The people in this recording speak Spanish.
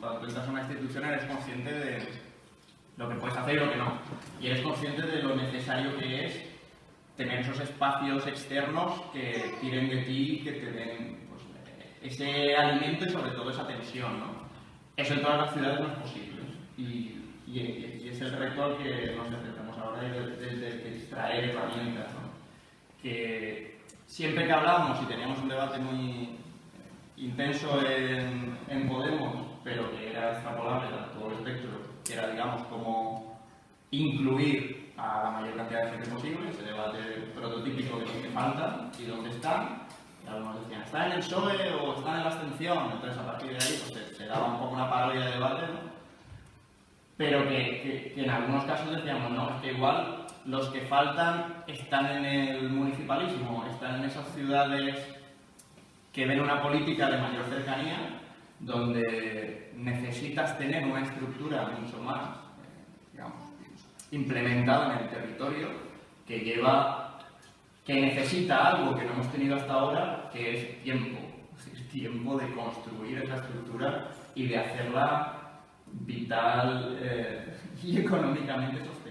cuando tú entras a una institución eres consciente de lo que puedes hacer y lo que no. Y eres consciente de lo necesario que es tener esos espacios externos que tiren de ti, que te den pues, ese alimento y sobre todo esa tensión. ¿no? Eso en todas las ciudades no es posible. Y, y, es el reto al que nos enfrentamos ahora de, extraer herramientas. ¿no? Que siempre que hablamos y teníamos un debate muy intenso en, en Podemos, pero que era extrapolable a todo el espectro, que era, digamos, como incluir a la mayor cantidad de gente posible, ese debate prototípico de los que faltan y dónde están. Y algunos decían, ¿está en el PSOE o está en la abstención? Entonces, a partir de ahí, pues, se, daba un poco una parodia de debate, ¿no? Pero que, que, en algunos casos decíamos, no, es que igual los que faltan están en el municipalismo, están en esas ciudades que ven una política de mayor cercanía, donde necesitas tener una estructura mucho más, eh, implementada en el territorio, que lleva, que necesita algo que no hemos tenido hasta ahora, que es tiempo, es tiempo de construir esa estructura y de hacerla vital eh, y económicamente sostenible